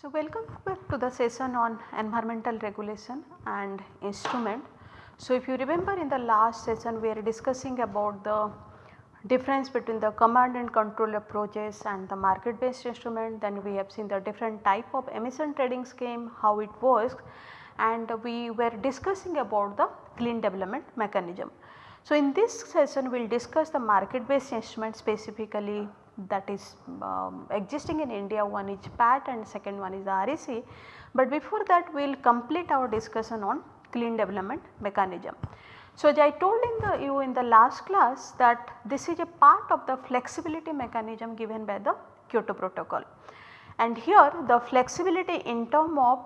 So, welcome back to the session on environmental regulation and instrument. So, if you remember in the last session we are discussing about the difference between the command and control approaches and the market based instrument then we have seen the different type of emission trading scheme how it works and we were discussing about the clean development mechanism. So, in this session we will discuss the market based instrument specifically that is um, existing in India one is PAT and second one is REC. But before that we will complete our discussion on clean development mechanism. So, I told in the you in the last class that this is a part of the flexibility mechanism given by the Kyoto protocol and here the flexibility in term of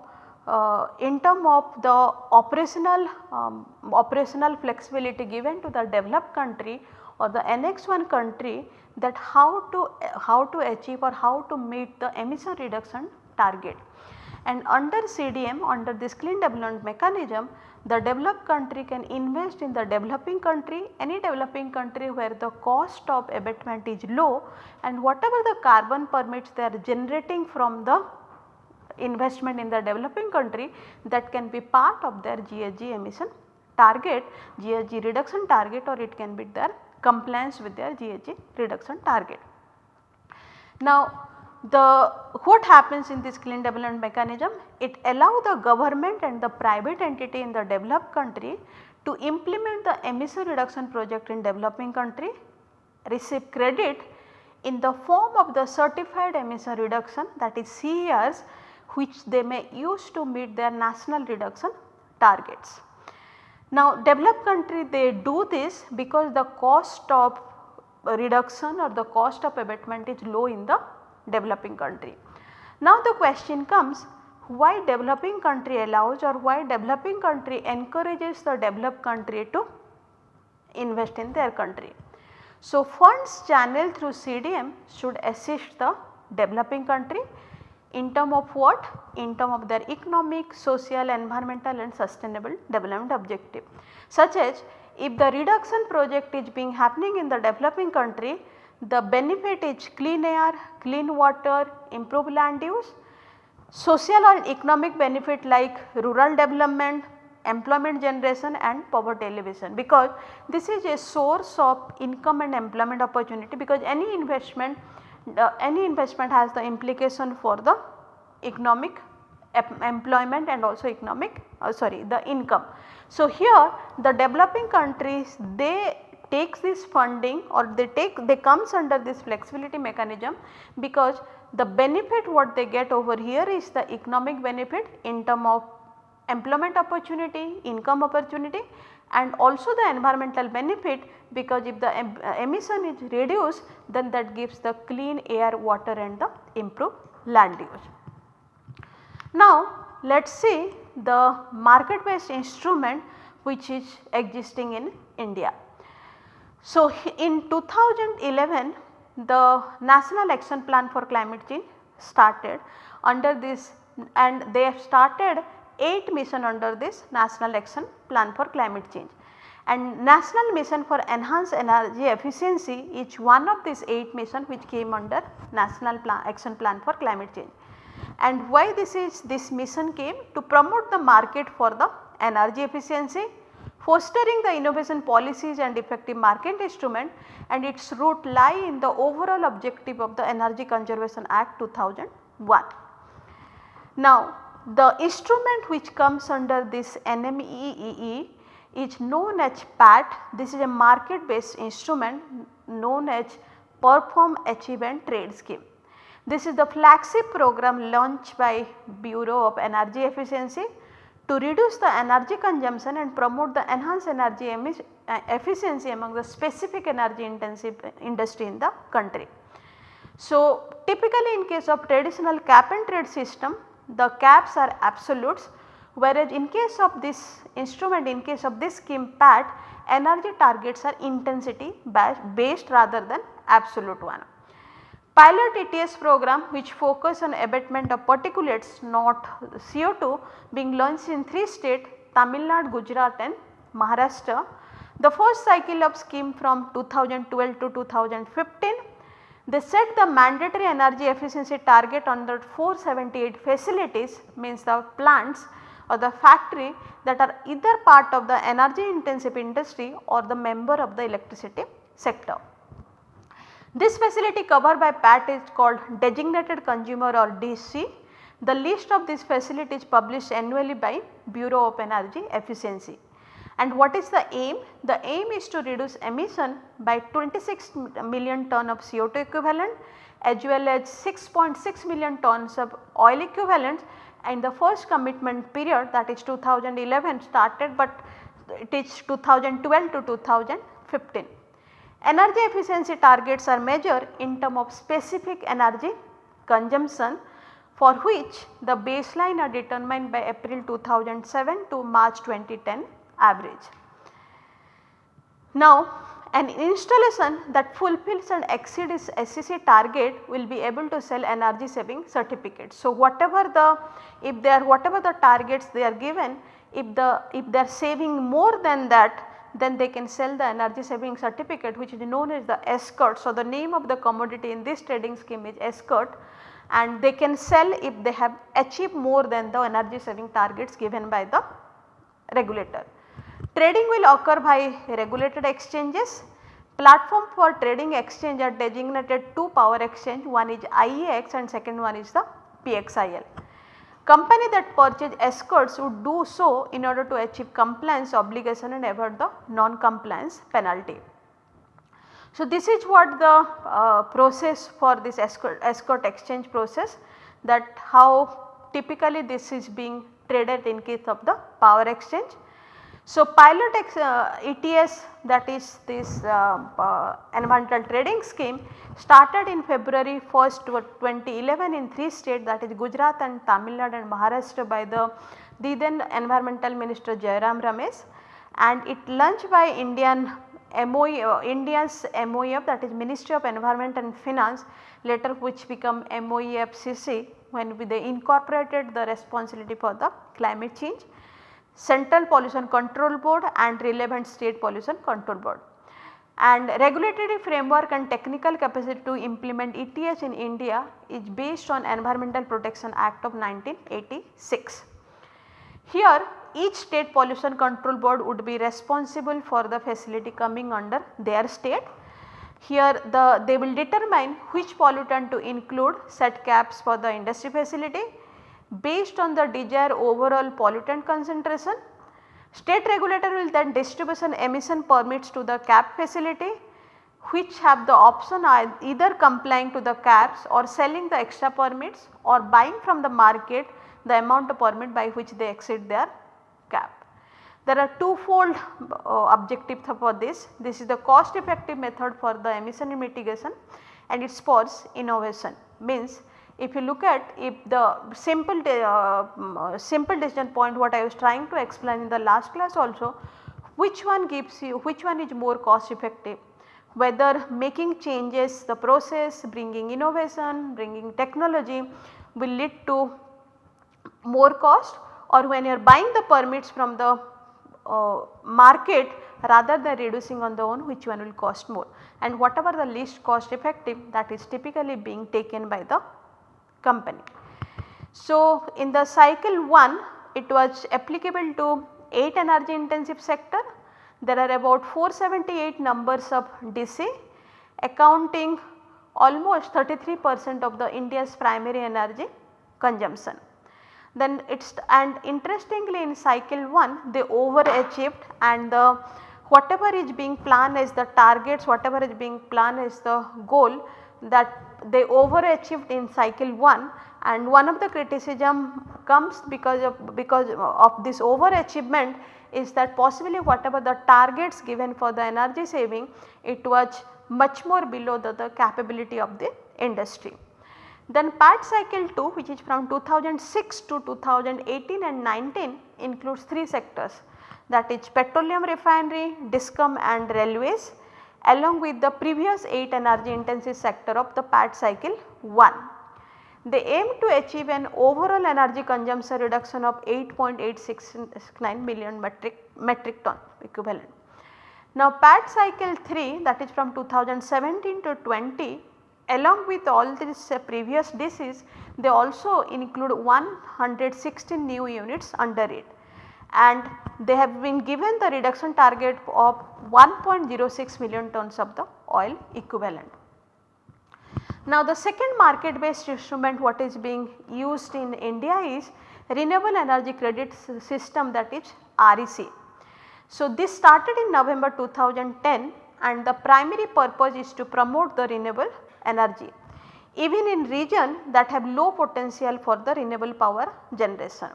uh, in term of the operational um, operational flexibility given to the developed country or the annex 1 country that how to how to achieve or how to meet the emission reduction target. And under CDM under this clean development mechanism the developed country can invest in the developing country any developing country where the cost of abatement is low and whatever the carbon permits they are generating from the investment in the developing country that can be part of their GHG emission target, GHG reduction target or it can be their compliance with their GHG reduction target. Now the what happens in this clean development mechanism? It allow the government and the private entity in the developed country to implement the emission reduction project in developing country, receive credit in the form of the certified emission reduction that is CERs which they may use to meet their national reduction targets. Now developed country they do this because the cost of reduction or the cost of abatement is low in the developing country. Now the question comes why developing country allows or why developing country encourages the developed country to invest in their country. So funds channeled through CDM should assist the developing country in term of what? In term of their economic, social, environmental and sustainable development objective. Such as if the reduction project is being happening in the developing country, the benefit is clean air, clean water, improved land use, social and economic benefit like rural development, employment generation and poverty alleviation because this is a source of income and employment opportunity because any investment uh, any investment has the implication for the economic employment and also economic uh, sorry the income. So, here the developing countries they takes this funding or they take they comes under this flexibility mechanism because the benefit what they get over here is the economic benefit in term of employment opportunity, income opportunity and also the environmental benefit because if the uh, emission is reduced then that gives the clean air, water and the improved land use. Now let us see the market based instrument which is existing in India. So in 2011 the National Action Plan for Climate Change started under this and they have started 8 mission under this National Action Plan for Climate Change. And National Mission for Enhanced Energy Efficiency is one of these 8 mission which came under National Plan Action Plan for Climate Change. And why this is this mission came to promote the market for the energy efficiency, fostering the innovation policies and effective market instrument and its root lie in the overall objective of the Energy Conservation Act 2001. Now the instrument which comes under this NMEEE is known as PAT. This is a market based instrument known as Perform Achieve and Trade Scheme. This is the flagship program launched by Bureau of Energy Efficiency to reduce the energy consumption and promote the enhanced energy uh, efficiency among the specific energy intensive industry in the country. So, typically in case of traditional cap and trade system the caps are absolutes whereas in case of this instrument in case of this scheme PAT energy targets are intensity based rather than absolute one. Pilot ETS program which focus on abatement of particulates not CO2 being launched in 3 states Tamil Nadu, Gujarat and Maharashtra. The first cycle of scheme from 2012 to 2015 they set the mandatory energy efficiency target on the 478 facilities means the plants or the factory that are either part of the energy intensive industry or the member of the electricity sector. This facility covered by PAT is called designated consumer or DC. The list of these facilities published annually by Bureau of Energy Efficiency. And what is the aim? The aim is to reduce emission by 26 million ton of CO2 equivalent as well as 6.6 million tons of oil equivalent and the first commitment period that is 2011 started but it is 2012 to 2015. Energy efficiency targets are measured in term of specific energy consumption for which the baseline are determined by April 2007 to March 2010 average. Now an installation that fulfills and exceeds SEC target will be able to sell energy saving certificates. So whatever the if they are whatever the targets they are given if the if they are saving more than that then they can sell the energy saving certificate which is known as the ESCert. So, the name of the commodity in this trading scheme is ESCert and they can sell if they have achieved more than the energy saving targets given by the regulator. Trading will occur by regulated exchanges. Platform for trading exchange are designated two power exchange one is IEX and second one is the PXIL. Company that purchase ESCerts would do so in order to achieve compliance obligation and avoid the non-compliance penalty. So, this is what the uh, process for this ESCert, ESCert exchange process that how typically this is being traded in case of the power exchange. So, pilot uh, ETS that is this uh, uh, environmental trading scheme started in February 1st 2011 in 3 states that is Gujarat and Tamil Nadu and Maharashtra by the, the then environmental minister Jairam Ramesh. And it launched by Indian MOE, uh, India's MOEF that is Ministry of Environment and Finance later which become MOEFCC when they incorporated the responsibility for the climate change Central Pollution Control Board and relevant state pollution control board. And regulatory framework and technical capacity to implement ETS in India is based on Environmental Protection Act of 1986. Here each state pollution control board would be responsible for the facility coming under their state. Here the they will determine which pollutant to include set caps for the industry facility based on the desired overall pollutant concentration. State regulator will then distribution emission permits to the cap facility which have the option either complying to the caps or selling the extra permits or buying from the market the amount of permit by which they exceed their cap. There are twofold uh, objectives for this. This is the cost effective method for the emission mitigation and it spurs innovation means if you look at if the simple uh, uh, simple decision point what I was trying to explain in the last class also which one gives you which one is more cost effective? Whether making changes the process bringing innovation bringing technology will lead to more cost or when you are buying the permits from the uh, market rather than reducing on the own which one will cost more? And whatever the least cost effective that is typically being taken by the company. So, in the cycle 1 it was applicable to 8 energy intensive sector. There are about 478 numbers of DC accounting almost 33 percent of the India's primary energy consumption. Then it's and interestingly in cycle 1 they overachieved and the whatever is being planned as the targets whatever is being planned as the goal that they overachieved in cycle 1 and one of the criticism comes because of because of this overachievement is that possibly whatever the targets given for the energy saving it was much more below the, the capability of the industry. Then PAT cycle 2 which is from 2006 to 2018 and 19 includes 3 sectors that is petroleum refinery, discom and railways along with the previous 8 energy intensive sector of the PAT cycle 1. They aim to achieve an overall energy consumption reduction of 8.869 million metric, metric ton equivalent. Now PAT cycle 3 that is from 2017 to 20 along with all these uh, previous DCs they also include 116 new units under it and they have been given the reduction target of 1.06 million tons of the oil equivalent. Now the second market based instrument what is being used in India is renewable energy credit system that is REC. So this started in November 2010 and the primary purpose is to promote the renewable energy even in region that have low potential for the renewable power generation.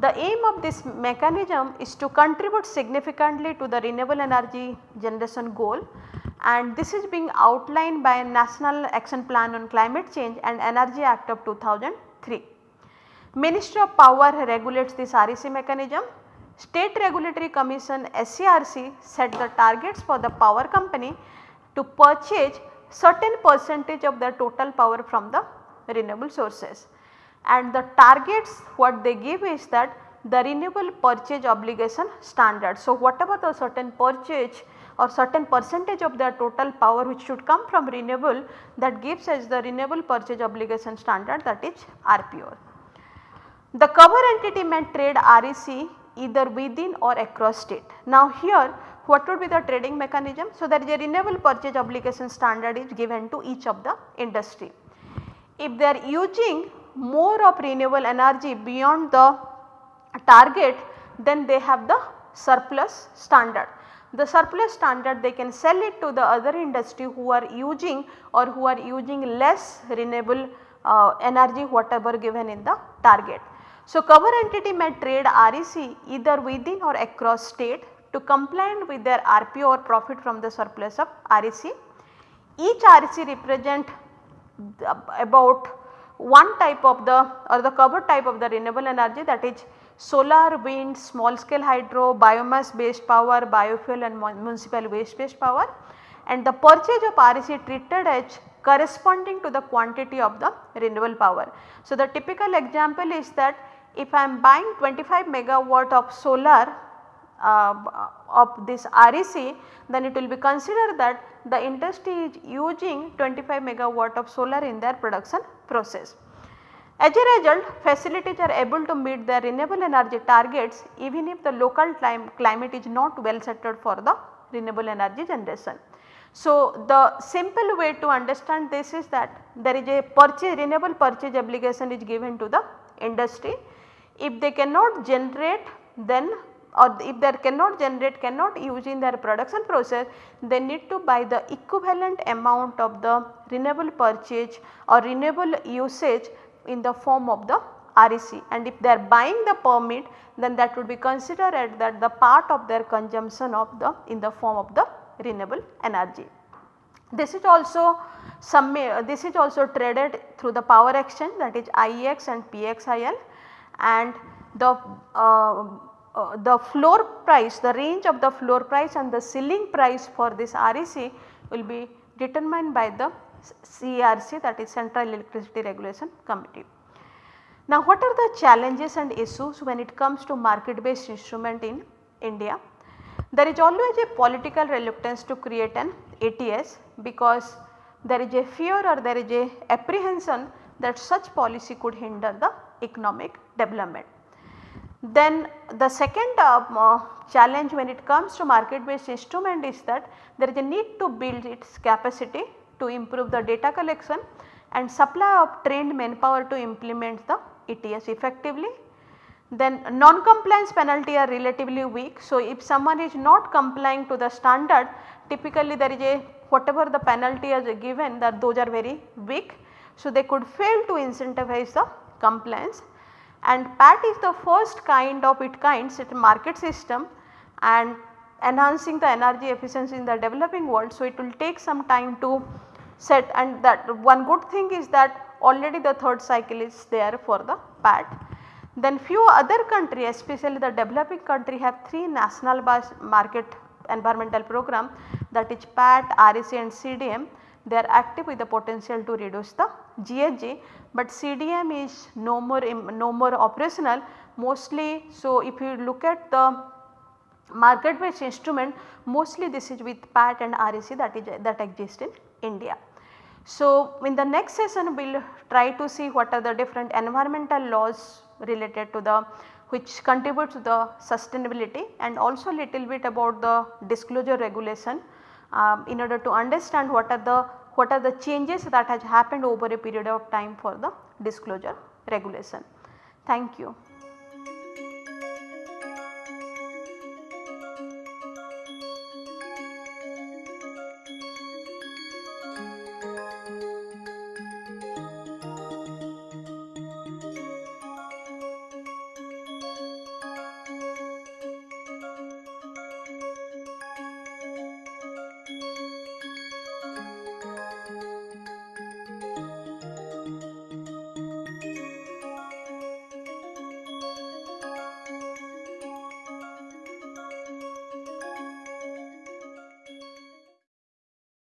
The aim of this mechanism is to contribute significantly to the renewable energy generation goal and this is being outlined by National Action Plan on Climate Change and Energy Act of 2003. Ministry of Power regulates this REC mechanism. State Regulatory Commission SCRC set the targets for the power company to purchase certain percentage of their total power from the renewable sources and the targets what they give is that the renewable purchase obligation standard. So, whatever the certain purchase or certain percentage of their total power which should come from renewable that gives us the renewable purchase obligation standard that is RPO. The cover entity may trade REC either within or across state. Now here what would be the trading mechanism? So, there is a renewable purchase obligation standard is given to each of the industry. If they are using more of renewable energy beyond the target then they have the surplus standard. The surplus standard they can sell it to the other industry who are using or who are using less renewable uh, energy whatever given in the target. So, cover entity may trade REC either within or across state to comply with their RPO or profit from the surplus of REC. Each REC represent about one type of the or the cover type of the renewable energy that is solar, wind, small scale hydro, biomass based power, biofuel and municipal waste based power and the purchase of REC treated as corresponding to the quantity of the renewable power. So, the typical example is that if I am buying 25 megawatt of solar uh, of this REC then it will be considered that the industry is using 25 megawatt of solar in their production process. As a result facilities are able to meet their renewable energy targets even if the local climate is not well settled for the renewable energy generation. So, the simple way to understand this is that there is a purchase renewable purchase obligation is given to the industry. If they cannot generate then or if they cannot generate cannot use in their production process they need to buy the equivalent amount of the renewable purchase or renewable usage in the form of the REC and if they are buying the permit then that would be considered that the part of their consumption of the in the form of the renewable energy. This is also some this is also traded through the power exchange that is IEX and PXIL and the uh, uh, the floor price the range of the floor price and the ceiling price for this REC will be determined by the CERC that is Central Electricity Regulation Committee. Now what are the challenges and issues when it comes to market based instrument in India? There is always a political reluctance to create an ATS because there is a fear or there is a apprehension that such policy could hinder the economic development. Then the second uh, uh, challenge when it comes to market based instrument is that there is a need to build its capacity to improve the data collection and supply of trained manpower to implement the ETS effectively. Then non-compliance penalty are relatively weak. So, if someone is not complying to the standard typically there is a whatever the penalty is given that those are very weak. So, they could fail to incentivize the compliance and PAT is the first kind of it kinds it market system and enhancing the energy efficiency in the developing world. So, it will take some time to set and that one good thing is that already the third cycle is there for the PAT. Then few other countries especially the developing country have 3 national market environmental program that is PAT, REC and CDM they are active with the potential to reduce the GHG, but CDM is no more no more operational mostly. So, if you look at the market based instrument mostly this is with PAT and REC that is that exist in India. So, in the next session we will try to see what are the different environmental laws related to the which contributes to the sustainability and also little bit about the disclosure regulation um, in order to understand what are the what are the changes that has happened over a period of time for the disclosure regulation. Thank you.